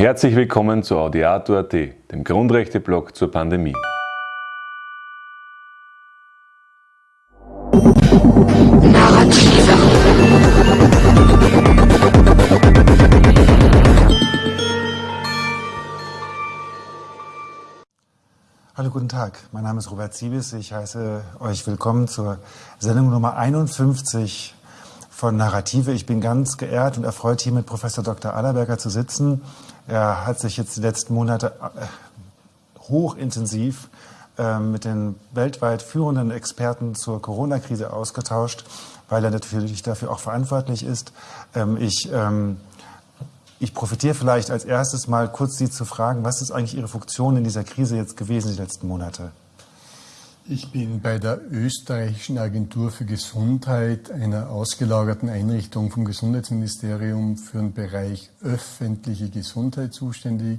Herzlich willkommen zu Audiato.at, dem Grundrechte-Blog zur Pandemie. Hallo, guten Tag. Mein Name ist Robert Siebes. Ich heiße euch willkommen zur Sendung Nummer 51 von Narrative. Ich bin ganz geehrt und erfreut, hier mit Professor Dr. Allerberger zu sitzen. Er hat sich jetzt die letzten Monate äh, hochintensiv ähm, mit den weltweit führenden Experten zur Corona-Krise ausgetauscht, weil er natürlich dafür auch verantwortlich ist. Ähm, ich, ähm, ich profitiere vielleicht als erstes mal kurz Sie zu fragen, was ist eigentlich Ihre Funktion in dieser Krise jetzt gewesen die letzten Monate? Ich bin bei der österreichischen Agentur für Gesundheit, einer ausgelagerten Einrichtung vom Gesundheitsministerium für den Bereich öffentliche Gesundheit zuständig.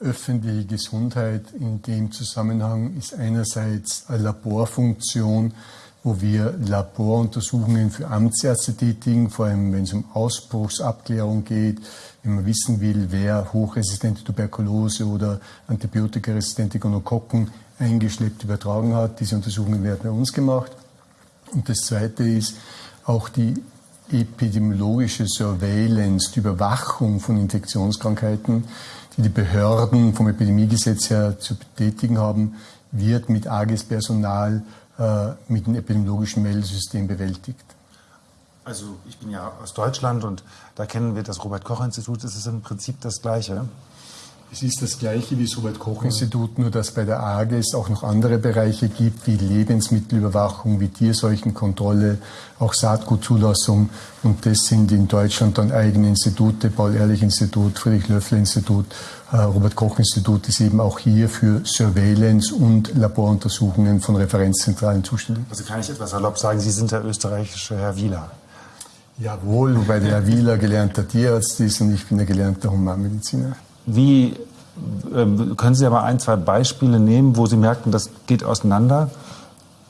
Öffentliche Gesundheit in dem Zusammenhang ist einerseits eine Laborfunktion, wo wir Laboruntersuchungen für Amtsärzte tätigen, vor allem wenn es um Ausbruchsabklärung geht, wenn man wissen will, wer hochresistente Tuberkulose oder antibiotikaresistente Gonokokken eingeschleppt übertragen hat. Diese Untersuchungen werden bei uns gemacht. Und das Zweite ist auch die epidemiologische Surveillance, die Überwachung von Infektionskrankheiten, die die Behörden vom Epidemiegesetz her zu betätigen haben, wird mit AGES Personal äh, mit dem epidemiologischen Meldesystem bewältigt. Also ich bin ja aus Deutschland und da kennen wir das Robert Koch Institut. Es ist im Prinzip das Gleiche. Es ist das gleiche wie das Robert-Koch-Institut, nur dass bei der AGES auch noch andere Bereiche gibt, wie Lebensmittelüberwachung, wie Tierseuchenkontrolle, auch Saatgutzulassung. Und das sind in Deutschland dann eigene Institute, Paul-Ehrlich-Institut, Friedrich-Löffel-Institut, äh, Robert-Koch-Institut ist eben auch hier für Surveillance und Laboruntersuchungen von Referenzzentralen zuständig. Also kann ich etwas salopp sagen, Sie sind der österreichische Herr Wieler. Jawohl, wobei der Herr Wieler gelernter Tierarzt ist und ich bin der gelernte Humanmediziner. Wie ähm, können Sie aber ein, zwei Beispiele nehmen, wo Sie merken, das geht auseinander,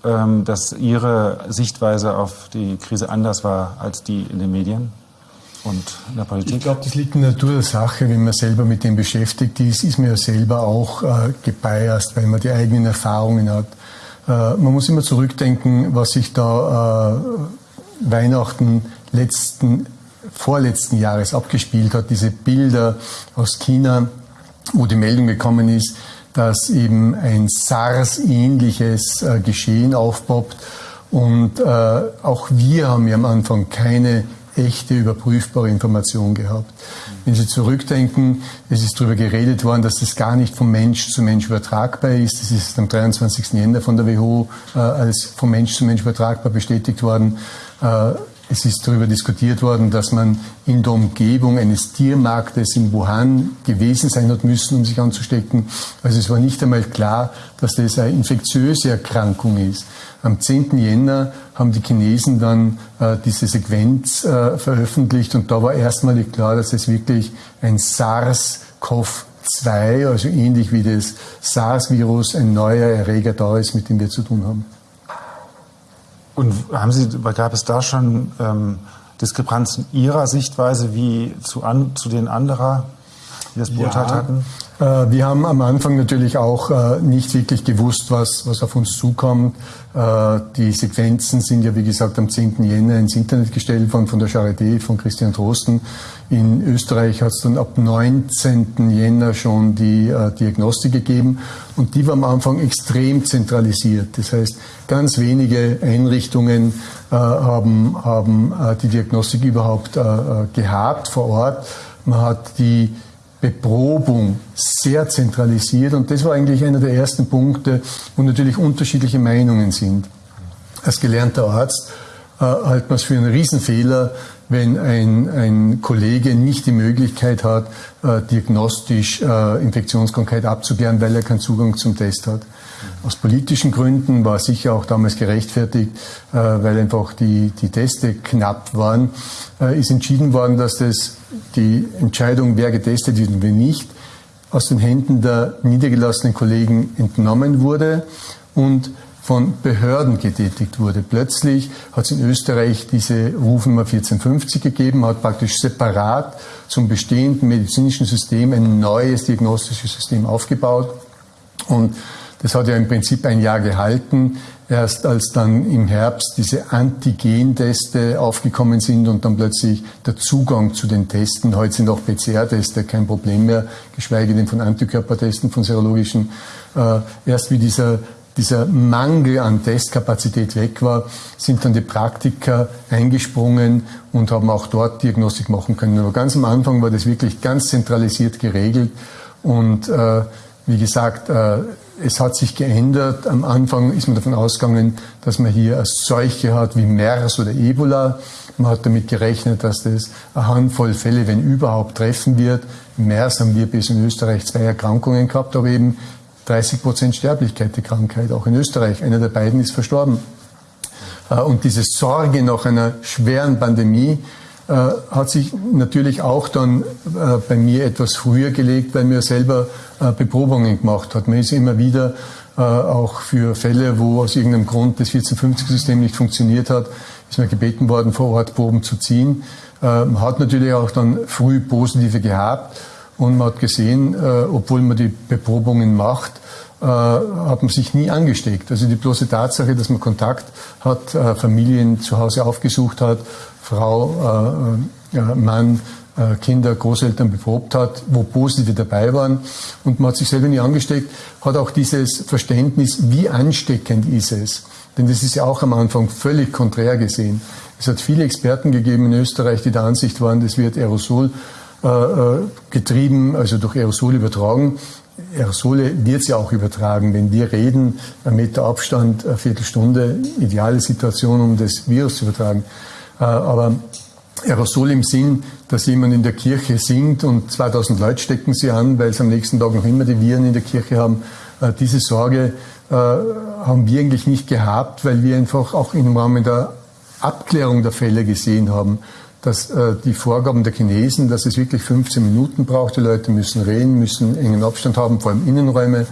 ähm, dass Ihre Sichtweise auf die Krise anders war als die in den Medien? Und in der Politik? Ich glaube, das liegt in der Natur der Sache. Wenn man selber mit dem beschäftigt ist, ist man ja selber auch äh, gebiased, weil man die eigenen Erfahrungen hat. Äh, man muss immer zurückdenken, was sich da äh, Weihnachten letzten vorletzten Jahres abgespielt hat, diese Bilder aus China, wo die Meldung gekommen ist, dass eben ein SARS-ähnliches äh, Geschehen aufpoppt. Und äh, auch wir haben ja am Anfang keine echte überprüfbare Information gehabt. Wenn Sie zurückdenken, es ist darüber geredet worden, dass das gar nicht vom Mensch zu Mensch übertragbar ist. Das ist am 23. Jänner von der WHO äh, als vom Mensch zu Mensch übertragbar bestätigt worden. Äh, es ist darüber diskutiert worden, dass man in der Umgebung eines Tiermarktes in Wuhan gewesen sein hat müssen, um sich anzustecken. Also es war nicht einmal klar, dass das eine infektiöse Erkrankung ist. Am 10. Jänner haben die Chinesen dann äh, diese Sequenz äh, veröffentlicht und da war erstmalig klar, dass es wirklich ein SARS-CoV-2, also ähnlich wie das SARS-Virus, ein neuer Erreger da ist, mit dem wir zu tun haben. Und haben Sie, gab es da schon ähm, Diskrepanzen Ihrer Sichtweise wie zu, an, zu den anderer, die das beurteilt ja, hatten? Äh, wir haben am Anfang natürlich auch äh, nicht wirklich gewusst, was, was auf uns zukommt. Äh, die Sequenzen sind ja, wie gesagt, am 10. Jänner ins Internet gestellt worden von der Charité, von Christian Drosten. In Österreich hat es dann ab 19. Jänner schon die Diagnostik gegeben und die war am Anfang extrem zentralisiert. Das heißt, ganz wenige Einrichtungen haben, haben die Diagnostik überhaupt gehabt vor Ort. Man hat die Beprobung sehr zentralisiert und das war eigentlich einer der ersten Punkte, wo natürlich unterschiedliche Meinungen sind. Als gelernter Arzt äh, hält man es für einen Riesenfehler, wenn ein, ein Kollege nicht die Möglichkeit hat, äh, diagnostisch äh, Infektionskrankheit abzuklären, weil er keinen Zugang zum Test hat. Aus politischen Gründen war sicher auch damals gerechtfertigt, äh, weil einfach die, die Teste knapp waren, äh, ist entschieden worden, dass das die Entscheidung, wer getestet wird und wer nicht, aus den Händen der niedergelassenen Kollegen entnommen wurde und von Behörden getätigt wurde. Plötzlich hat es in Österreich diese Rufnummer 1450 gegeben, hat praktisch separat zum bestehenden medizinischen System ein neues diagnostisches System aufgebaut. Und das hat ja im Prinzip ein Jahr gehalten. Erst als dann im Herbst diese Antigenteste aufgekommen sind und dann plötzlich der Zugang zu den Testen, heute sind auch PCR-Teste kein Problem mehr, geschweige denn von Antikörpertesten, von serologischen, äh, erst wie dieser dieser Mangel an Testkapazität weg war, sind dann die Praktiker eingesprungen und haben auch dort Diagnostik machen können. Aber ganz am Anfang war das wirklich ganz zentralisiert geregelt und äh, wie gesagt, äh, es hat sich geändert. Am Anfang ist man davon ausgegangen, dass man hier eine Seuche hat wie MERS oder Ebola. Man hat damit gerechnet, dass das eine Handvoll Fälle, wenn überhaupt, treffen wird. MERS haben wir bis in Österreich zwei Erkrankungen gehabt, aber eben 30 Prozent Sterblichkeit, die Krankheit, auch in Österreich. Einer der beiden ist verstorben. Äh, und diese Sorge nach einer schweren Pandemie äh, hat sich natürlich auch dann äh, bei mir etwas früher gelegt, weil mir selber Beprobungen gemacht hat. Man ist immer wieder auch für Fälle, wo aus irgendeinem Grund das 1450-System nicht funktioniert hat, ist man gebeten worden, vor Ort Proben zu ziehen. Man hat natürlich auch dann früh positive gehabt und man hat gesehen, äh, obwohl man die Beprobungen macht, äh, hat man sich nie angesteckt. Also die bloße Tatsache, dass man Kontakt hat, äh, Familien zu Hause aufgesucht hat, Frau, äh, äh, Mann, äh, Kinder, Großeltern beprobt hat, wo positive dabei waren und man hat sich selber nie angesteckt, hat auch dieses Verständnis, wie ansteckend ist es. Denn das ist ja auch am Anfang völlig konträr gesehen. Es hat viele Experten gegeben in Österreich, die der Ansicht waren, das wird Aerosol getrieben, also durch Aerosol übertragen. Aerosole wird ja auch übertragen. Wenn wir reden, ein Meter Abstand, eine Viertelstunde, ideale Situation, um das Virus zu übertragen. Äh, aber Aerosol im Sinn, dass jemand in der Kirche singt und 2000 Leute stecken sie an, weil sie am nächsten Tag noch immer die Viren in der Kirche haben. Diese Sorge haben wir eigentlich nicht gehabt, weil wir einfach auch im Rahmen der Abklärung der Fälle gesehen haben, dass äh, die Vorgaben der Chinesen, dass es wirklich 15 Minuten braucht, die Leute müssen reden, müssen engen Abstand haben, vor allem Innenräume,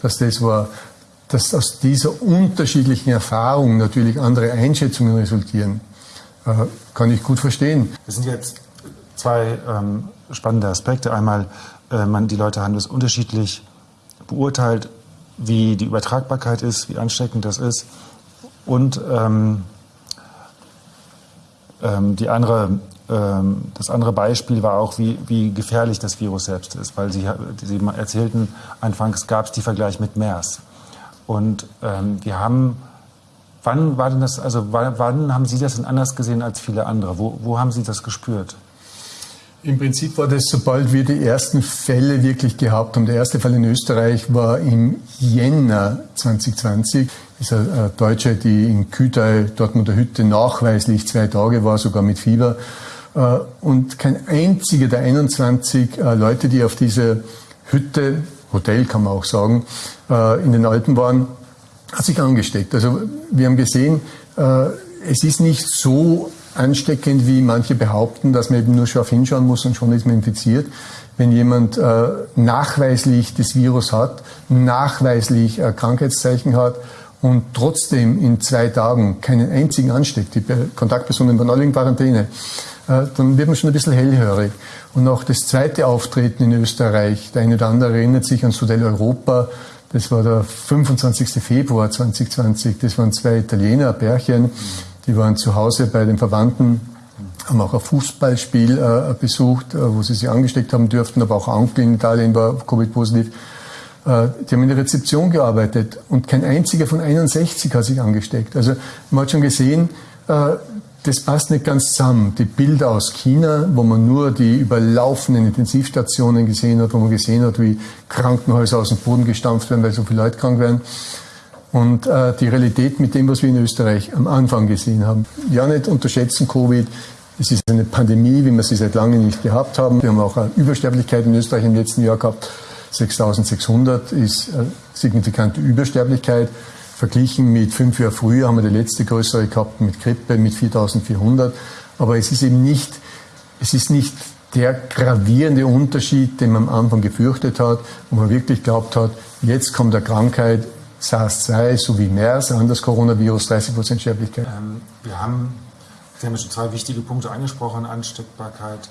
dass das war, dass aus dieser unterschiedlichen Erfahrung natürlich andere Einschätzungen resultieren, äh, kann ich gut verstehen. Das sind jetzt zwei ähm, spannende Aspekte. Einmal, äh, man, die Leute haben das unterschiedlich beurteilt, wie die Übertragbarkeit ist, wie ansteckend das ist und ähm, ähm, die andere, ähm, das andere Beispiel war auch, wie, wie gefährlich das Virus selbst ist, weil Sie, Sie erzählten, anfangs gab es die Vergleich mit MERS. Und ähm, wir haben, wann war denn das, also wann, wann haben Sie das denn anders gesehen als viele andere? Wo, wo haben Sie das gespürt? Im Prinzip war das, sobald wir die ersten Fälle wirklich gehabt haben. Der erste Fall in Österreich war im Jänner 2020. Das ist eine Deutsche, die in Kütai, Dortmunder Hütte, nachweislich zwei Tage war, sogar mit Fieber. Äh, und kein einziger der 21 äh, Leute, die auf dieser Hütte, Hotel kann man auch sagen, äh, in den Alpen waren, hat sich angesteckt. Also wir haben gesehen, es ist nicht so ansteckend, wie manche behaupten, dass man eben nur scharf hinschauen muss und schon ist man infiziert. Wenn jemand äh, nachweislich das Virus hat, nachweislich äh, Krankheitszeichen hat und trotzdem in zwei Tagen keinen einzigen ansteckt, die Kontaktpersonen waren alle in Quarantäne, äh, dann wird man schon ein bisschen hellhörig. Und auch das zweite Auftreten in Österreich, der eine oder andere erinnert sich ans Hotel Europa, das war der 25. Februar 2020, das waren zwei Italiener, Pärchen, die waren zu Hause bei den Verwandten, haben auch ein Fußballspiel äh, besucht, äh, wo sie sich angesteckt haben dürften, aber auch Onkel in Italien war Covid-positiv. Äh, die haben in der Rezeption gearbeitet und kein einziger von 61 hat sich angesteckt. Also man hat schon gesehen, äh, das passt nicht ganz zusammen. Die Bilder aus China, wo man nur die überlaufenden Intensivstationen gesehen hat, wo man gesehen hat, wie Krankenhäuser aus dem Boden gestampft werden, weil so viele Leute krank werden und äh, die Realität mit dem, was wir in Österreich am Anfang gesehen haben. Ja, nicht unterschätzen Covid. Es ist eine Pandemie, wie wir sie seit langem nicht gehabt haben. Wir haben auch eine Übersterblichkeit in Österreich im letzten Jahr gehabt. 6600 ist eine signifikante Übersterblichkeit. Verglichen mit fünf Jahren früher haben wir die letzte größere gehabt mit Grippe mit 4400. Aber es ist eben nicht, es ist nicht der gravierende Unterschied, den man am Anfang gefürchtet hat, wo man wirklich glaubt hat, jetzt kommt eine Krankheit, SARS-2 sowie MERS, an das Coronavirus, 30 Prozent Sterblichkeit. Ähm, wir haben, Sie haben schon zwei wichtige Punkte angesprochen, Ansteckbarkeit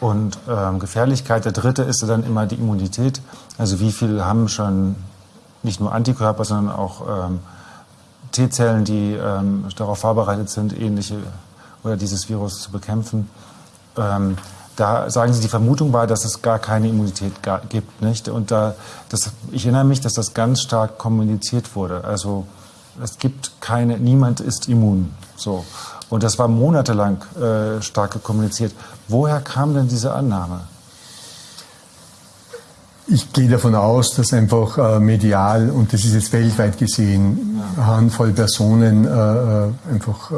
und ähm, Gefährlichkeit. Der dritte ist dann immer die Immunität. Also wie viele haben schon nicht nur Antikörper, sondern auch ähm, T-Zellen, die ähm, darauf vorbereitet sind, ähnliche oder dieses Virus zu bekämpfen. Da sagen Sie, die Vermutung war, dass es gar keine Immunität gibt, nicht? Und da, das, ich erinnere mich, dass das ganz stark kommuniziert wurde. Also es gibt keine, niemand ist immun, so. Und das war monatelang äh, stark kommuniziert. Woher kam denn diese Annahme? Ich gehe davon aus, dass einfach äh, medial, und das ist jetzt weltweit gesehen, ja. Handvoll Personen äh, äh, einfach äh,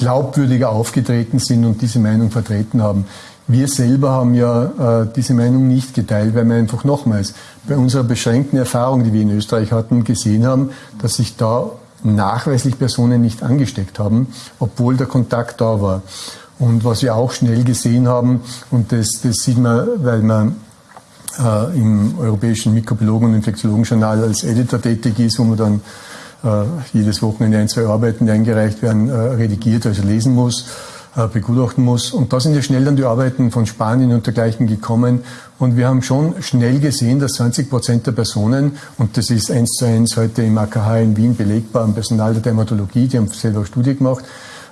glaubwürdiger aufgetreten sind und diese Meinung vertreten haben. Wir selber haben ja äh, diese Meinung nicht geteilt, weil wir einfach nochmals bei unserer beschränkten Erfahrung, die wir in Österreich hatten, gesehen haben, dass sich da nachweislich Personen nicht angesteckt haben, obwohl der Kontakt da war. Und was wir auch schnell gesehen haben, und das, das sieht man, weil man äh, im Europäischen Mikrobiologen- und Infektiologenjournal als Editor tätig ist, wo man dann jedes Wochenende ein, zwei Arbeiten, die eingereicht werden, äh, redigiert, also lesen muss, äh, begutachten muss. Und da sind ja schnell dann die Arbeiten von Spanien und dergleichen gekommen. Und wir haben schon schnell gesehen, dass 20 Prozent der Personen, und das ist eins zu eins heute im AKH in Wien belegbar, im Personal der Dermatologie, die haben selber Studie gemacht,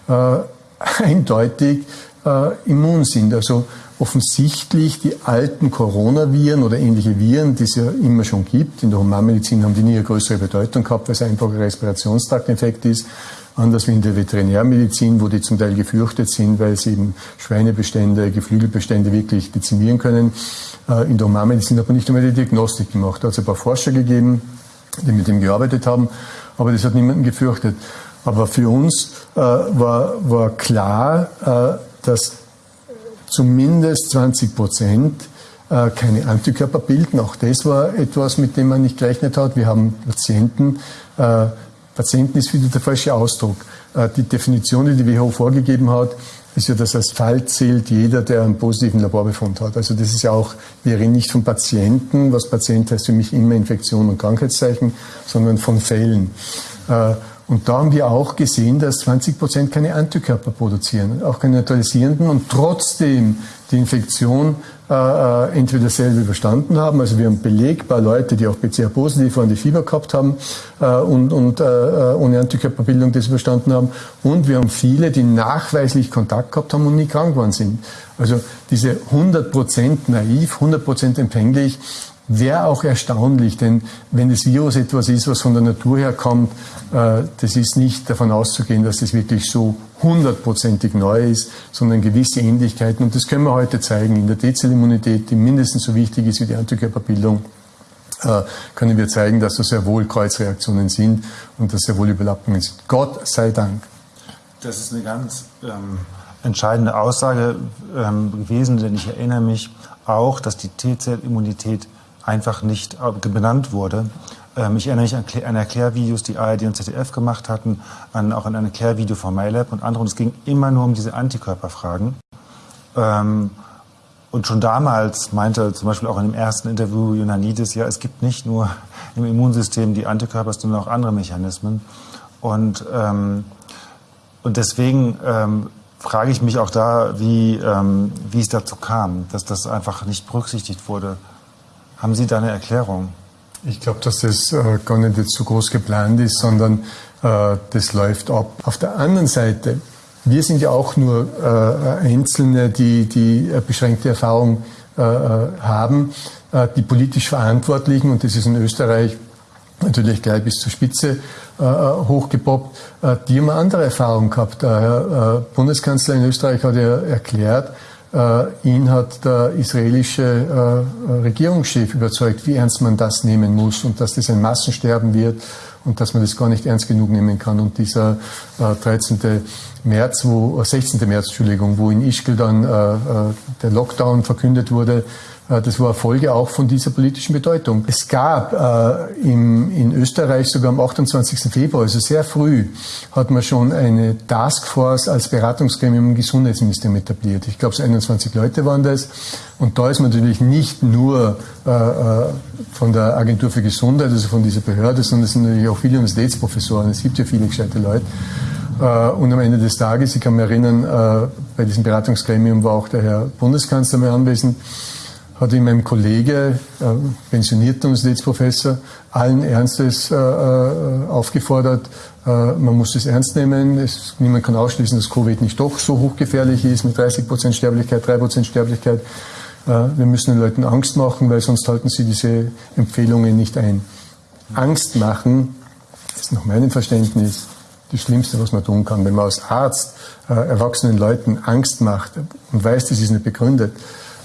äh, eindeutig äh, immun sind. Also offensichtlich die alten Coronaviren oder ähnliche Viren, die es ja immer schon gibt. In der Humanmedizin haben die nie eine größere Bedeutung gehabt, weil es einfach ein Respirationstraktinfekt ist. Anders wie in der Veterinärmedizin, wo die zum Teil gefürchtet sind, weil sie eben Schweinebestände, Geflügelbestände wirklich dezimieren können. Äh, in der Humanmedizin hat man nicht einmal die Diagnostik gemacht. Da hat es ein paar Forscher gegeben, die mit dem gearbeitet haben, aber das hat niemanden gefürchtet. Aber für uns äh, war, war klar, äh, dass zumindest 20 Prozent äh, keine Antikörper bilden. Auch das war etwas, mit dem man nicht gerechnet hat. Wir haben Patienten, äh, Patienten ist wieder der falsche Ausdruck. Äh, die Definition, die die WHO vorgegeben hat, ist ja, dass als Fall zählt jeder, der einen positiven Laborbefund hat. Also das ist ja auch, wir reden nicht von Patienten, was Patient heißt für mich immer Infektion und Krankheitszeichen, sondern von Fällen. Und da haben wir auch gesehen, dass 20 Prozent keine Antikörper produzieren, auch keine neutralisierenden und trotzdem die Infektion äh, äh entweder selber überstanden haben, also wir haben belegbar Leute, die auch PCR-positiv waren, die Fieber gehabt haben äh, und, und äh, äh, ohne Antikörperbildung das überstanden haben und wir haben viele, die nachweislich Kontakt gehabt haben und nie krank geworden sind. Also diese 100 Prozent naiv, 100 Prozent empfänglich, Wäre auch erstaunlich, denn wenn das Virus etwas ist, was von der Natur her kommt, äh, das ist nicht davon auszugehen, dass das wirklich so hundertprozentig neu ist, sondern gewisse Ähnlichkeiten. Und das können wir heute zeigen in der T-Zellimmunität, die mindestens so wichtig ist wie die Antikörperbildung äh, können wir zeigen, dass das sehr wohl Kreuzreaktionen sind und dass sehr wohl Überlappungen sind. Gott sei Dank. Das ist eine ganz ähm, entscheidende Aussage ähm, gewesen, denn ich erinnere mich auch, dass die T-Zellimmunität einfach nicht äh, benannt wurde. Ähm, ich erinnere mich an, Erklärvideos, die ARD und ZDF gemacht hatten, an, auch an ein Erklärvideo von MyLab und andere. Und es ging immer nur um diese Antikörperfragen. Ähm, und schon damals meinte zum Beispiel auch in dem ersten Interview Ionannidis, ja, es gibt nicht nur im Immunsystem die Antikörper, sondern auch andere Mechanismen. Und, ähm, und deswegen frage ich mich auch da, wie, wie es dazu kam, dass das einfach nicht berücksichtigt wurde. Haben Sie da eine Erklärung? Ich glaube, dass das äh, gar nicht jetzt so groß geplant ist, sondern äh, das läuft ab. Auf der anderen Seite, wir sind ja auch nur äh, Einzelne, die, die beschränkte Erfahrung äh, äh, haben. Äh, die politisch Verantwortlichen, und das ist in Österreich natürlich gleich bis zur Spitze hochgepoppt, die haben eine andere Erfahrung gehabt. Der Bundeskanzler in Österreich hat ja erklärt, äh, ihn hat der israelische äh, Regierungschef überzeugt, wie ernst man das nehmen muss und dass das ein Massensterben wird und dass man das gar nicht ernst genug nehmen kann. Und dieser äh, 13. März, wo, 16. Äh, März, Entschuldigung, wo in Ischgl dann äh, äh, der Lockdown verkündet wurde, äh, das war Folge auch von dieser politischen Bedeutung. Es gab äh, im, in Österreich sogar am 28. Februar, also sehr früh, hat man schon eine Taskforce als Beratungsgremium im Gesundheitsministerium etabliert. Ich glaube, so 21 Leute waren das. Und da ist man natürlich nicht nur äh, äh, von der Agentur für Gesundheit, also von dieser Behörde, sondern es sind natürlich auch viele Universitätsprofessoren. Es gibt ja viele gescheite Leute. Äh, und am Ende des Tages, ich kann mich erinnern, äh, bei diesem Beratungsgremium war auch der Herr Bundeskanzler mal anwesend hat ihm ein Kollege, äh, pensionierter Universitätsprofessor, allen Ernstes äh, äh, aufgefordert, äh, man muss es ernst nehmen. Es, niemand kann ausschließen, dass Covid nicht doch so hochgefährlich ist mit 30 Prozent Sterblichkeit, 3 Prozent Sterblichkeit. Äh, wir müssen den Leuten Angst machen, weil sonst halten sie diese Empfehlungen nicht ein. Angst machen ist nach meinem Verständnis das Schlimmste, was man tun kann. Wenn man als Arzt äh, erwachsenen Leuten Angst macht und weiß, das ist nicht begründet,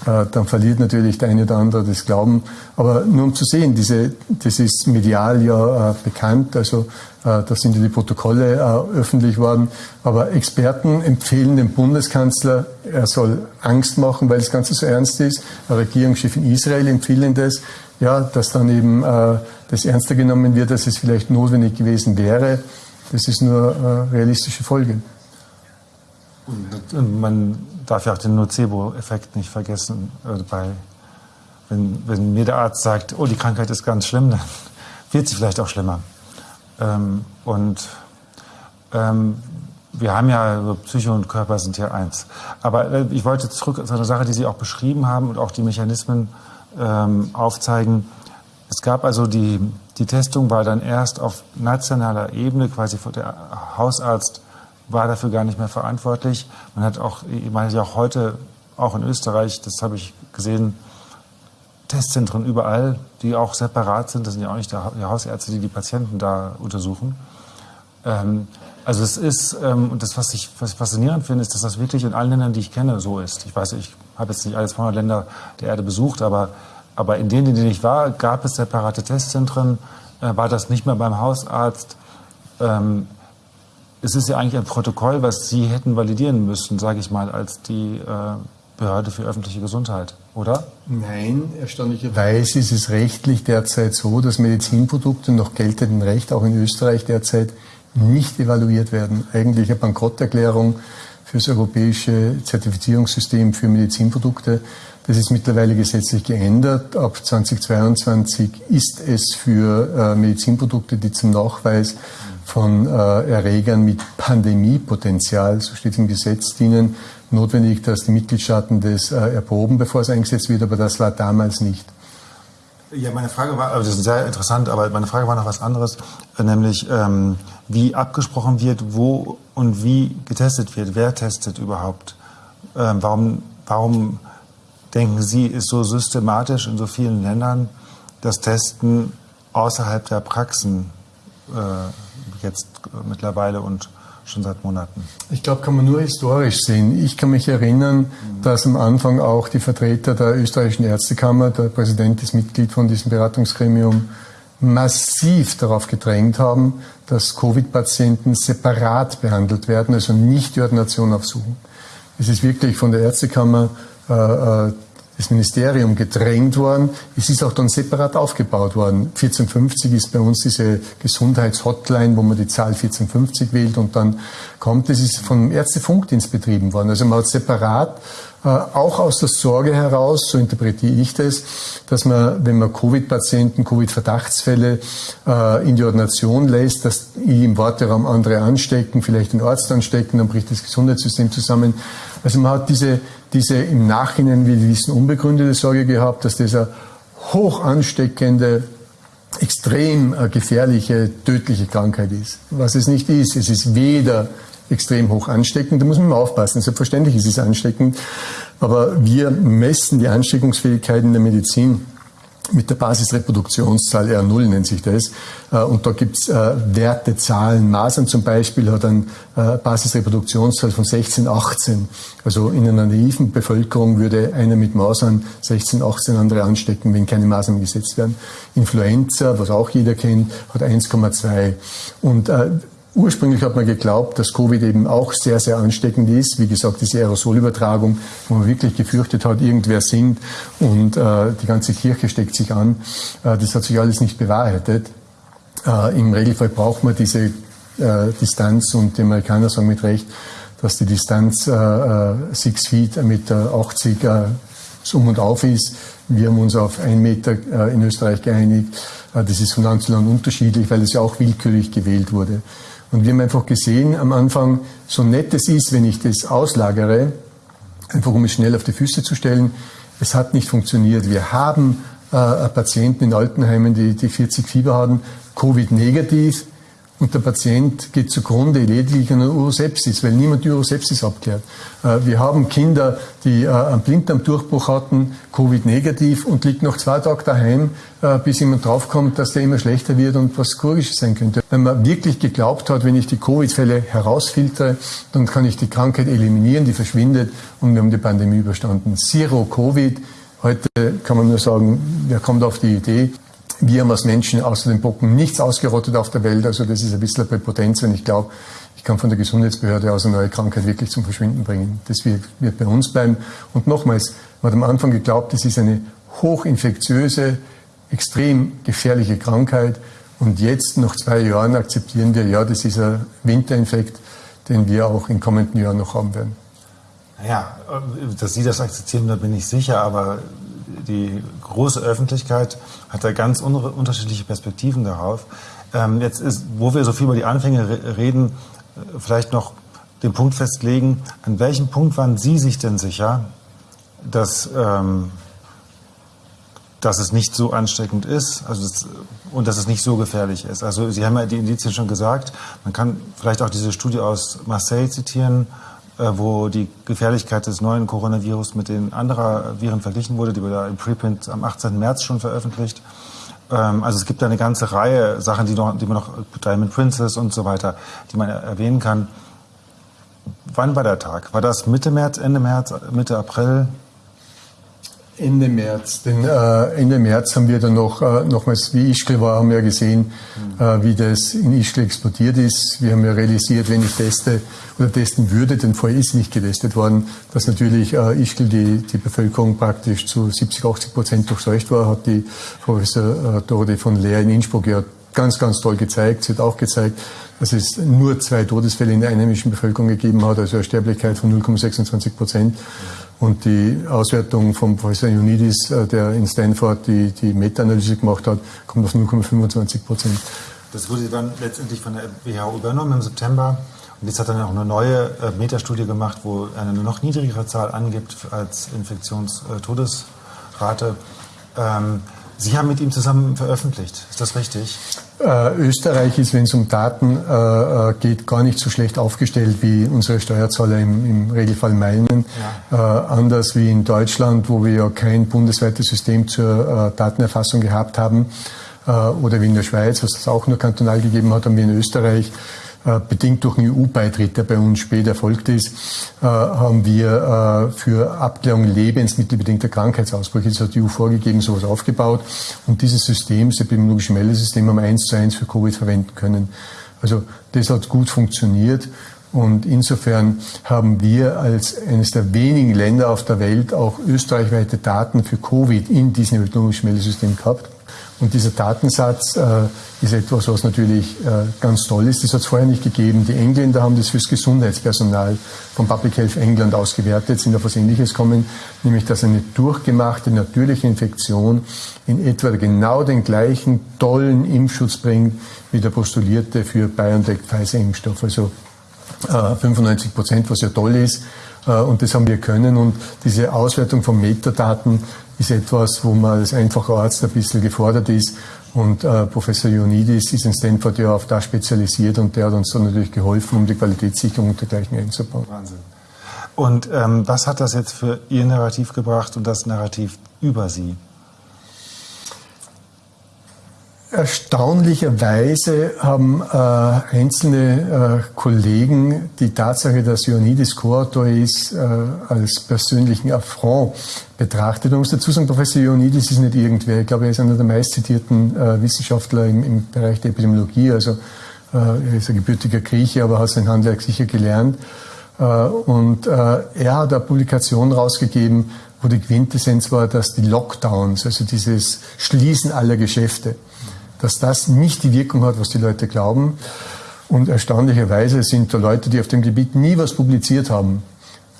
dann verliert natürlich der eine oder andere das Glauben. Aber nur um zu sehen, diese, das ist medial ja äh, bekannt, also äh, da sind ja die Protokolle äh, öffentlich worden. Aber Experten empfehlen dem Bundeskanzler, er soll Angst machen, weil das Ganze so ernst ist. Der Regierungschef in Israel empfiehlt das, ja, dass dann eben äh, das ernster genommen wird, dass es vielleicht notwendig gewesen wäre. Das ist nur äh, realistische Folge. Und man darf ja auch den Nocebo-Effekt nicht vergessen. Äh, bei, wenn, wenn mir der Arzt sagt, oh, die Krankheit ist ganz schlimm, dann wird sie vielleicht auch schlimmer. Ähm, und ähm, wir haben ja, Psyche und Körper sind ja eins. Aber äh, ich wollte zurück zu einer Sache, die Sie auch beschrieben haben und auch die Mechanismen ähm, aufzeigen. Es gab also die, die Testung war dann erst auf nationaler Ebene, quasi der Hausarzt war dafür gar nicht mehr verantwortlich. Man hat auch, ich meine ja auch heute, auch in Österreich, das habe ich gesehen, Testzentren überall, die auch separat sind. Das sind ja auch nicht die Hausärzte, die die Patienten da untersuchen. Ähm, also es ist, ähm, und das, was ich, was ich faszinierend finde, ist, dass das wirklich in allen Ländern, die ich kenne, so ist. Ich weiß, ich habe jetzt nicht alle 200 Länder der Erde besucht, aber, aber in denen, in denen ich war, gab es separate Testzentren, äh, war das nicht mehr beim Hausarzt. Ähm, es ist ja eigentlich ein Protokoll, was Sie hätten validieren müssen, sage ich mal, als die äh, Behörde für öffentliche Gesundheit, oder? Nein, erstaunlicherweise ist es rechtlich derzeit so, dass Medizinprodukte nach geltendem Recht auch in Österreich derzeit nicht evaluiert werden. Eigentlich eine Bankrotterklärung für das europäische Zertifizierungssystem für Medizinprodukte. Das ist mittlerweile gesetzlich geändert. Ab 2022 ist es für äh, Medizinprodukte, die zum Nachweis von äh, Erregern mit Pandemiepotenzial, so steht es im Gesetz, dienen, notwendig, dass die Mitgliedstaaten das äh, erproben, bevor es eingesetzt wird, aber das war damals nicht. Ja, meine Frage war, also das ist sehr interessant, aber meine Frage war noch was anderes, nämlich ähm, wie abgesprochen wird, wo und wie getestet wird, wer testet überhaupt. Ähm, warum, warum denken Sie, ist so systematisch in so vielen Ländern das Testen außerhalb der Praxen äh, jetzt äh, mittlerweile und schon seit Monaten? Ich glaube, kann man nur historisch sehen. Ich kann mich erinnern, mhm. dass am Anfang auch die Vertreter der österreichischen Ärztekammer, der Präsident ist Mitglied von diesem Beratungsgremium, massiv darauf gedrängt haben, dass Covid-Patienten separat behandelt werden, also nicht die Ordination aufsuchen. Es ist wirklich von der Ärztekammer äh, äh das Ministerium gedrängt worden. Es ist auch dann separat aufgebaut worden. 1450 ist bei uns diese Gesundheitshotline, wo man die Zahl 1450 wählt und dann kommt. Das ist vom Ärztefunkdienst betrieben worden. Also man hat separat auch aus der Sorge heraus, so interpretiere ich das, dass man, wenn man Covid-Patienten, Covid-Verdachtsfälle äh, in die Ordination lässt, dass die im Warteraum andere anstecken, vielleicht den Arzt anstecken, dann bricht das Gesundheitssystem zusammen. Also man hat diese diese im Nachhinein, wie wir wissen, unbegründete Sorge gehabt, dass dieser hoch ansteckende, extrem äh, gefährliche, tödliche Krankheit ist. Was es nicht ist. Es ist weder extrem hoch ansteckend, da muss man mal aufpassen. Selbstverständlich ist es ansteckend, aber wir messen die Ansteckungsfähigkeit in der Medizin mit der Basisreproduktionszahl R0 nennt sich das. Äh, und da gibt's äh, Werte, Zahlen. Masern zum Beispiel hat eine äh, Basisreproduktionszahl von 16, 18. Also in einer naiven Bevölkerung würde einer mit Masern 16, 18 andere anstecken, wenn keine Masern gesetzt werden. Influenza, was auch jeder kennt, hat 1,2. Und Ursprünglich hat man geglaubt, dass Covid eben auch sehr, sehr ansteckend ist. Wie gesagt, diese Aerosolübertragung, wo man wirklich gefürchtet hat, irgendwer singt und äh, die ganze Kirche steckt sich an. Äh, das hat sich alles nicht bewahrheitet. Äh, Im Regelfall braucht man diese äh, Distanz und die Amerikaner sagen mit Recht, dass die Distanz äh, äh six Feet, 1,80 Meter 80 äh, um und auf ist. Wir haben uns auf einen Meter äh, in Österreich geeinigt. Äh, das ist von Land zu Land unterschiedlich, weil es ja auch willkürlich gewählt wurde. Und wir haben einfach gesehen am Anfang, so nett es ist, wenn ich das auslagere, einfach um es schnell auf die Füße zu stellen, es hat nicht funktioniert. Wir haben äh, Patienten in Altenheimen, die, die 40 Fieber haben, Covid-negativ, und der Patient geht zugrunde lediglich an Urosepsis, weil niemand die Urosepsis abklärt. Äh, wir haben Kinder, die äh, einen Blinddarmdurchbruch hatten, Covid-negativ und liegt noch zwei Tage daheim, äh, bis jemand draufkommt, dass der immer schlechter wird und was Chirurgisches sein könnte. Wenn man wirklich geglaubt hat, wenn ich die Covid-Fälle herausfiltere, dann kann ich die Krankheit eliminieren, die verschwindet und wir haben die Pandemie überstanden. Zero Covid. Heute kann man nur sagen, wer kommt auf die Idee? Wir haben als Menschen außer den Bocken nichts ausgerottet auf der Welt. Also das ist ein bisschen eine Präpotenz, wenn ich glaube, ich kann von der Gesundheitsbehörde aus eine neue Krankheit wirklich zum Verschwinden bringen. Das wird, wird bei uns bleiben. Und nochmals, man hat am Anfang geglaubt, das ist eine hochinfektiöse, extrem gefährliche Krankheit. Und jetzt, nach zwei Jahren, akzeptieren wir, ja, das ist ein Winterinfekt, den wir auch in kommenden Jahren noch haben werden. Ja, dass Sie das akzeptieren, da bin ich sicher, aber die große Öffentlichkeit hat da ganz unterschiedliche Perspektiven darauf. Ähm, jetzt ist, wo wir so viel über die Anfänge reden, äh, vielleicht noch den Punkt festlegen, an welchem Punkt waren Sie sich denn sicher, dass, ähm, dass es nicht so ansteckend ist also das, und dass es nicht so gefährlich ist? Also Sie haben ja die Indizien schon gesagt, man kann vielleicht auch diese Studie aus Marseille zitieren, wo die Gefährlichkeit des neuen Coronavirus mit den anderen Viren verglichen wurde. Die wurde da im Preprint am 18. März schon veröffentlicht. Ähm, also es gibt da eine ganze Reihe Sachen, die, noch, die man noch, Diamond Princess und so weiter, die man erwähnen kann. Wann war der Tag? War das Mitte März, Ende März, Mitte April? Ende März. Denn äh, Ende März haben wir dann noch, äh, nochmals, wie Ischgl war, haben wir gesehen, äh, wie das in Ischgl explodiert ist. Wir haben ja realisiert, wenn ich teste oder testen würde, denn vorher ist nicht getestet worden, dass natürlich äh, Ischgl die, die Bevölkerung praktisch zu 70, 80 Prozent durchseucht war, hat die Professor äh, Dorothe von Leer in Innsbruck ja ganz, ganz toll gezeigt. Sie hat auch gezeigt, dass es nur zwei Todesfälle in der einheimischen Bevölkerung gegeben hat, also eine Sterblichkeit von 0,26 Prozent. Und die Auswertung von Professor Ionidis, äh, der in Stanford die, die Meta-Analyse gemacht hat, kommt auf 0,25 Prozent. Das wurde dann letztendlich von der WHO übernommen im September. Und jetzt hat dann auch eine neue äh, Metastudie gemacht, wo eine noch niedrigere Zahl angibt als Infektionstodesrate. Ähm, Sie haben mit ihm zusammen veröffentlicht, ist das richtig? Äh, Österreich ist, wenn es um Daten äh, äh, geht, gar nicht so schlecht aufgestellt, wie unsere Steuerzahler im, im Regelfall meinen. Ja. Äh, anders wie in Deutschland, wo wir ja kein bundesweites System zur äh, Datenerfassung gehabt haben. Äh, oder wie in der Schweiz, was es auch nur kantonal gegeben hat, haben wir in Österreich bedingt durch einen EU-Beitritt, der bei uns spät erfolgt ist, äh, haben wir äh, für Abklärung lebensmittelbedingter Krankheitsausbrüche, das hat die EU vorgegeben, sowas aufgebaut. Und dieses System, das epidemiologische Meldesystem, haben wir eins zu eins für Covid verwenden können. Also das hat gut funktioniert. Und insofern haben wir als eines der wenigen Länder auf der Welt auch österreichweite Daten für Covid in diesem epidemiologischen Meldesystem gehabt. Und dieser Datensatz äh, ist etwas, was natürlich äh, ganz toll ist. Das hat es vorher nicht gegeben. Die Engländer haben das fürs Gesundheitspersonal von Public Health England ausgewertet, sind auf was Ähnliches gekommen, nämlich dass eine durchgemachte natürliche Infektion in etwa genau den gleichen tollen Impfschutz bringt wie der postulierte für BioNTech-Pfizer-Impfstoff. Also 95 Prozent, was ja toll ist. Äh, und das haben wir können. Und diese Auswertung von Metadaten ist etwas, wo man als einfacher Arzt ein bisschen gefordert ist. Und äh, Professor Ionidis ist in Stanford ja auf das spezialisiert und der hat uns dann natürlich geholfen, um die Qualitätssicherung und dergleichen einzubauen. Wahnsinn. Und ähm, was hat das jetzt für Ihr Narrativ gebracht und das Narrativ über Sie? Erstaunlicherweise haben äh, einzelne äh, Kollegen die Tatsache, dass Ioannidis Co-Autor ist, äh, als persönlichen Affront betrachtet. Man muss dazu sagen, Professor Ioannidis ist nicht irgendwer. Ich glaube, er ist einer der meistzitierten äh, Wissenschaftler im, im, Bereich der Epidemiologie. Also äh, er ist ein gebürtiger Grieche, aber hat sein Handwerk sicher gelernt. Äh, und er hat eine Publikation rausgegeben, wo die Quintessenz war, dass die Lockdowns, also dieses Schließen aller Geschäfte, dass das nicht die Wirkung hat, was die Leute glauben. Und erstaunlicherweise sind da Leute, die auf dem Gebiet nie was publiziert haben,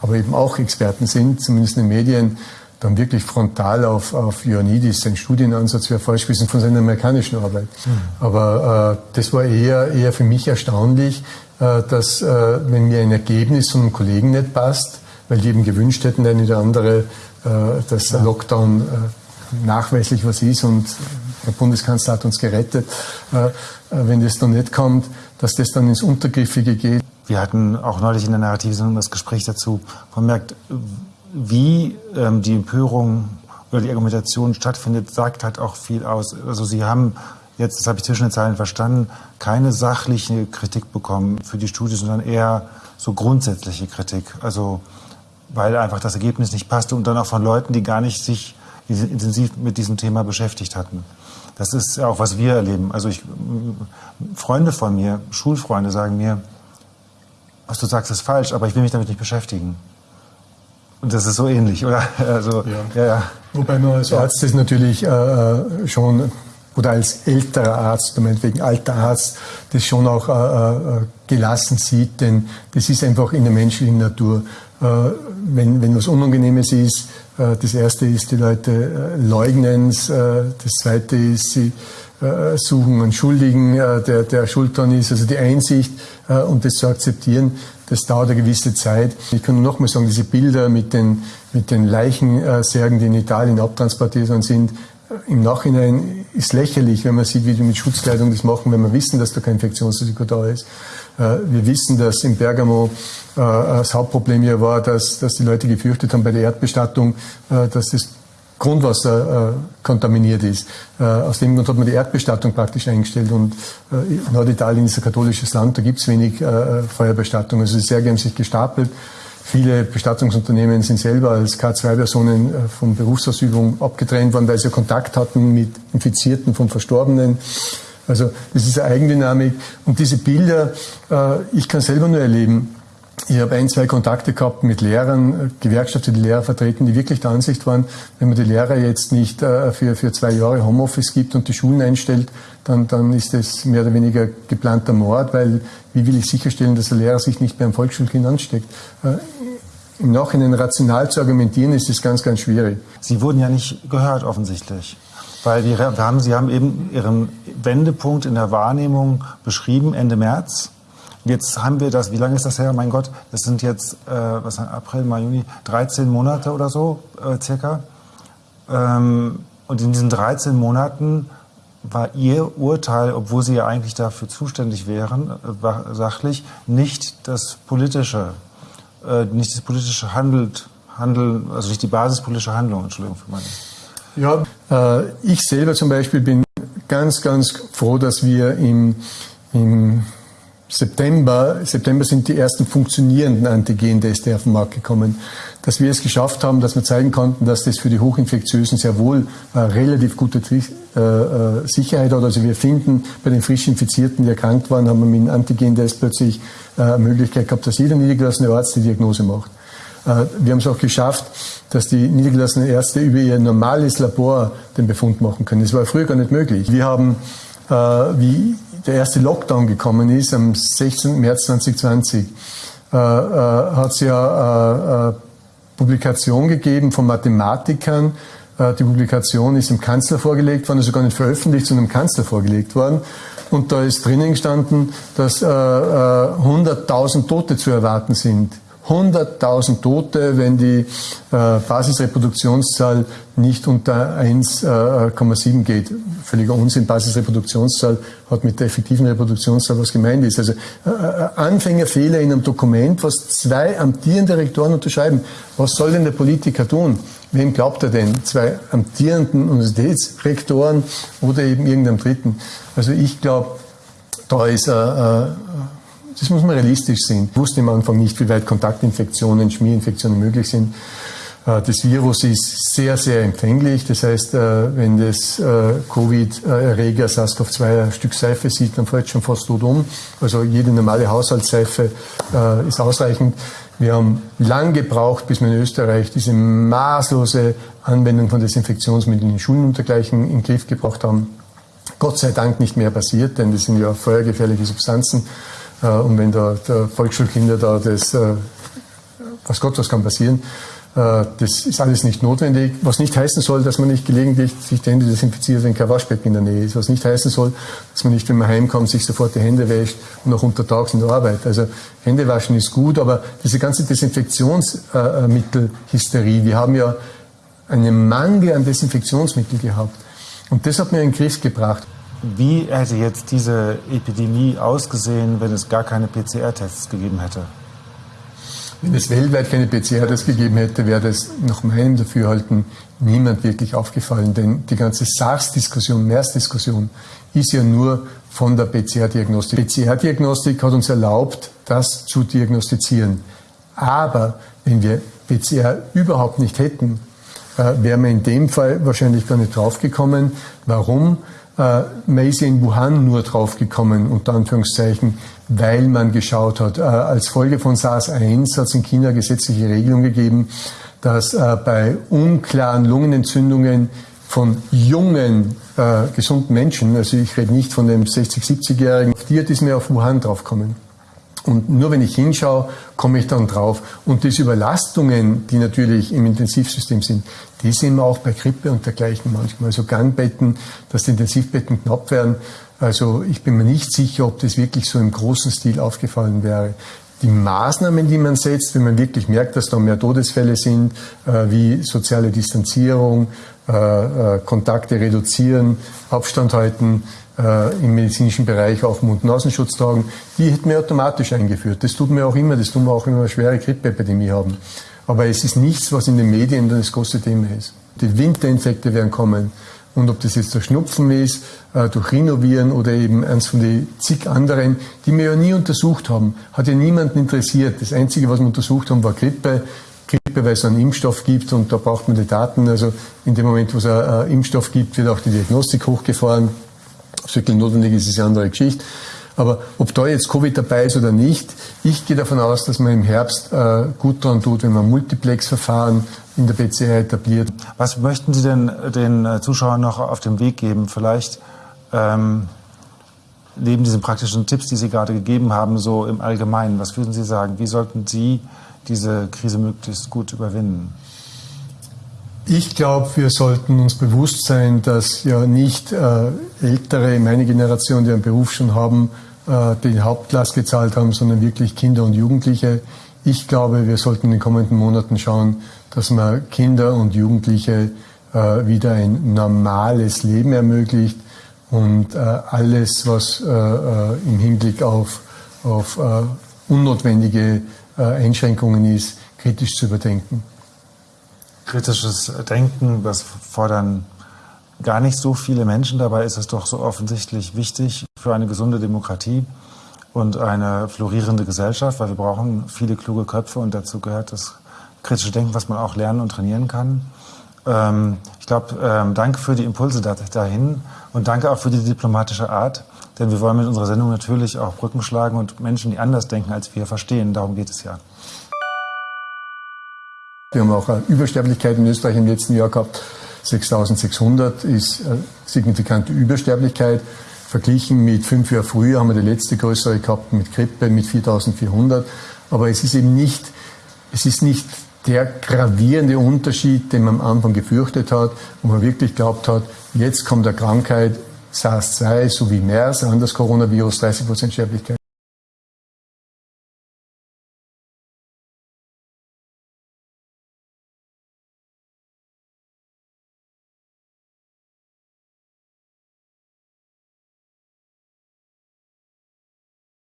aber eben auch Experten sind, zumindest in den Medien, dann wirklich frontal auf, auf Ioannidis, sein Studienansatz wäre falsch gewesen von seiner amerikanischen Arbeit. Mhm. Aber äh, das war eher, eher für mich erstaunlich, äh, dass äh, wenn mir ein Ergebnis von einem Kollegen nicht passt, weil die eben gewünscht hätten, eine oder andere, äh, dass der Lockdown äh, nachweislich was ist und der Bundeskanzler hat uns gerettet. Äh, wenn das dann nicht kommt, dass das dann ins Untergriffige geht. Wir hatten auch neulich in der Narrativsendung das Gespräch dazu. Man merkt, wie ähm, die Empörung oder die Argumentation stattfindet, sagt halt auch viel aus. Also Sie haben jetzt, das habe ich zwischen den Zeilen verstanden, keine sachliche Kritik bekommen für die Studie, sondern eher so grundsätzliche Kritik. Also weil einfach das Ergebnis nicht passte und dann auch von Leuten, die gar nicht sich intensiv mit diesem Thema beschäftigt hatten. Das ist auch, was wir erleben. Also ich, Freunde von mir, Schulfreunde sagen mir, was du sagst, ist falsch, aber ich will mich damit nicht beschäftigen. Und das ist so ähnlich, oder? Also, ja. ja, ja. Wobei man als Arzt das natürlich äh, äh, schon, oder als älterer Arzt, meinetwegen alter Arzt, das schon auch äh, äh, gelassen sieht, denn das ist einfach in der menschlichen Natur. Äh, wenn, wenn was Unangenehmes ist, äh, das erste ist, die Leute äh, leugnen es. Das zweite ist, sie suchen einen Schuldigen, der, der schuld dran ist. Also die Einsicht und das zu akzeptieren, das dauert eine gewisse Zeit. Ich kann nur noch mal sagen, diese Bilder mit den, mit den Leichensärgen, die in Italien abtransportiert worden sind, im Nachhinein ist lächerlich, wenn man sieht, wie die mit Schutzkleidung das machen, wenn wir wissen, dass da kein Infektionsrisiko da ist. Wir wissen, dass in Bergamo äh, das Hauptproblem hier war, dass, dass die Leute gefürchtet haben bei der Erdbestattung, äh, dass das Grundwasser äh, kontaminiert ist. Äh, aus dem Grund hat man die Erdbestattung praktisch eingestellt und äh, Norditalien ist ein katholisches Land, da gibt es wenig äh, Feuerbestattung. Also die Särge haben sich gestapelt. Viele Bestattungsunternehmen sind selber als K2-Personen äh, von Berufsausübung abgetrennt worden, weil sie Kontakt hatten mit Infizierten von Verstorbenen. Also das ist eine Eigendynamik. Und diese Bilder, äh, ich kann selber nur erleben, ich habe ein, zwei Kontakte gehabt mit Lehrern, Gewerkschaften, die Lehrer vertreten, die wirklich der Ansicht waren, wenn man die Lehrer jetzt nicht äh, für, für zwei Jahre Homeoffice gibt und die Schulen einstellt, dann, dann ist das mehr oder weniger geplanter Mord, weil wie will ich sicherstellen, dass der Lehrer sich nicht mehr am Volksschulkind ansteckt? Äh, Im Nachhinein rational zu argumentieren, ist das ganz, ganz schwierig. Sie wurden ja nicht gehört offensichtlich. Weil wir haben, Sie haben eben Ihren Wendepunkt in der Wahrnehmung beschrieben, Ende März. Jetzt haben wir das, wie lange ist das her? Mein Gott, das sind jetzt, äh, was, April, Mai, Juni, 13 Monate oder so, äh, circa. Ähm, und in diesen 13 Monaten war Ihr Urteil, obwohl Sie ja eigentlich dafür zuständig wären, äh, sachlich, nicht das politische, äh, nicht das politische Handelt, Handeln, also nicht die basispolitische Handlung, Entschuldigung für meine. Ja, äh, ich selber zum Beispiel bin ganz, ganz froh, dass wir im, im September, September sind die ersten funktionierenden Antigen-Teste auf den Markt gekommen, dass wir es geschafft haben, dass wir zeigen konnten, dass das für die Hochinfektiösen sehr wohl äh, relativ gute äh, äh, Sicherheit hat. Also wir finden bei den frisch Infizierten, die erkrankt waren, haben wir mit dem Antigen-Test plötzlich äh, Möglichkeit gehabt, dass jeder niedergelassene Arzt die Diagnose macht. Äh, wir haben es auch geschafft, dass die niedergelassenen Ärzte über ihr normales Labor den Befund machen können. Das war früher gar nicht möglich. Wir haben, äh, wie der erste Lockdown gekommen ist, am 16. März 2020, äh, äh, hat es ja äh, Publikation gegeben von Mathematikern. Äh, die Publikation ist dem Kanzler vorgelegt worden, also gar nicht veröffentlicht, sondern dem Kanzler vorgelegt worden. Und da ist drinnen gestanden, dass äh, 100.000 Tote zu erwarten sind 100.000 Tote, wenn die äh, Basisreproduktionszahl nicht unter 1,7 äh, geht. Völliger Unsinn. Basisreproduktionszahl hat mit der effektiven Reproduktionszahl was gemeint ist. Also äh, äh, Anfängerfehler in einem Dokument, was zwei amtierende Rektoren unterschreiben. Was soll denn der Politiker tun? Wem glaubt er denn? Zwei amtierenden Universitätsrektoren oder eben irgendeinem Dritten? Also ich glaube, da ist, äh, äh, das muss man realistisch sehen. Ich wusste am Anfang nicht, wie weit Kontaktinfektionen, Schmierinfektionen möglich sind. Äh, das Virus ist sehr, sehr empfänglich. Das heißt, äh, wenn das äh, Covid-Erreger SARS-CoV-2 ein Stück Seife sieht, dann fällt schon fast tot um. Also jede normale Haushaltsseife ist ausreichend. Wir haben lang gebraucht, bis wir in Österreich diese maßlose Anwendung von Desinfektionsmitteln in Schulen und dergleichen in den Griff gebracht haben. Gott sei Dank nicht mehr passiert, denn das sind ja feuergefährliche Substanzen. Und wenn da der Volksschulkinder da das, was Gott, was kann passieren, äh, das ist alles nicht notwendig, was nicht heißen soll, dass man nicht gelegentlich sich die Hände desinfiziert, wenn kein Waschbecken in der Nähe ist. Was nicht heißen soll, dass man nicht, wenn man heimkommt, sich sofort die Hände wäscht und auch untertags in der Arbeit. Also Hände waschen ist gut, aber diese ganze Desinfektionsmittelhysterie, wir haben ja einen Mangel an Desinfektionsmitteln gehabt. Und das hat mir in den Griff gebracht. Wie hätte jetzt diese Epidemie ausgesehen, wenn es gar keine PCR-Tests gegeben hätte? Wenn es weltweit keine PCR-Tests gegeben hätte, wäre das nach meinem Dafürhalten niemand wirklich aufgefallen. Denn die ganze SARS-Diskussion, MERS-Diskussion ist ja nur von der PCR-Diagnostik. PCR-Diagnostik hat uns erlaubt, das zu diagnostizieren. Aber wenn wir PCR überhaupt nicht hätten, äh, wären wir in dem Fall wahrscheinlich gar nicht draufgekommen. Warum? Äh, man ist in Wuhan nur draufgekommen, unter Anführungszeichen, weil man geschaut hat. Äh, als Folge von SARS-1 hat es in China gesetzliche Regelung gegeben, dass äh, bei unklaren Lungenentzündungen von jungen, äh, gesunden Menschen, also ich rede nicht von dem 60-, 70-Jährigen, die ist mir auf Wuhan draufkommen. Und nur wenn ich hinschaue, komme ich dann drauf. Und diese Überlastungen, die natürlich im Intensivsystem sind, die sehen wir auch bei Grippe und dergleichen manchmal. Also Gangbetten, dass die Intensivbetten knapp werden. Also ich bin mir nicht sicher, ob das wirklich so im großen Stil aufgefallen wäre. Die Maßnahmen, die man setzt, wenn man wirklich merkt, dass da mehr Todesfälle sind, äh, wie soziale Distanzierung, äh, äh, Kontakte reduzieren, Abstand halten, äh, im medizinischen Bereich auch Mund-Nasenschutz tragen, die hätten wir automatisch eingeführt. Das tut mir auch immer, das tun wir auch, wenn wir eine schwere Grippeepidemie haben. Aber es ist nichts, was in den Medien das große Thema ist. Die Winterinfekte werden kommen. Und ob das jetzt der Schnupfen ist, äh, durch Rhinoviren oder eben eins von den zig anderen, die wir ja nie untersucht haben, hat ja niemanden interessiert. Das Einzige, was wir untersucht haben, war Grippe. Grippe, weil es einen Impfstoff gibt und da braucht man die Daten. Also in dem Moment, wo es einen Impfstoff gibt, wird auch die Diagnostik hochgefahren. Ob es wirklich notwendig ist, ist eine andere Geschichte. Aber ob da jetzt Covid dabei ist oder nicht, ich gehe davon aus, dass man im Herbst äh, gut daran tut, wenn man Multiplex-Verfahren in der PCR etabliert. Was möchten Sie denn den äh, Zuschauern noch auf den Weg geben? Vielleicht ähm, neben diesen praktischen Tipps, die Sie gerade gegeben haben, so im Allgemeinen, was würden Sie sagen? Wie sollten Sie diese Krise möglichst gut überwinden? Ich glaube, wir sollten uns bewusst sein, dass ja nicht äh, Ältere, meine Generation, die einen Beruf schon haben, äh, den Hauptlast gezahlt haben, sondern wirklich Kinder und Jugendliche. Ich glaube, wir sollten in den kommenden Monaten schauen, dass man Kinder und Jugendliche äh, wieder ein normales Leben ermöglicht und äh, alles, was äh, äh, im Hinblick auf, auf unnotwendige Einschränkungen ist, kritisch zu überdenken kritisches Denken, das fordern gar nicht so viele Menschen. Dabei ist es doch so offensichtlich wichtig für eine gesunde Demokratie und eine florierende Gesellschaft, weil wir brauchen viele kluge Köpfe und dazu gehört das kritische Denken, was man auch lernen und trainieren kann. Ähm, ich glaube, ähm, danke für die Impulse dahin und danke auch für die diplomatische Art, denn wir wollen mit unserer Sendung natürlich auch Brücken schlagen und Menschen, die anders denken als wir, verstehen. Darum geht es ja. Wir haben auch eine Übersterblichkeit in Österreich im letzten Jahr gehabt. 6600 ist eine signifikante Übersterblichkeit. Verglichen mit fünf Jahren früher haben wir die letzte größere gehabt mit Grippe mit 4400. Aber es ist eben nicht, es ist nicht der gravierende Unterschied, den man am Anfang gefürchtet hat, wo man wirklich glaubt hat, jetzt kommt der Krankheit SARS-2 sowie MERS, an das Coronavirus, 30% Sterblichkeit.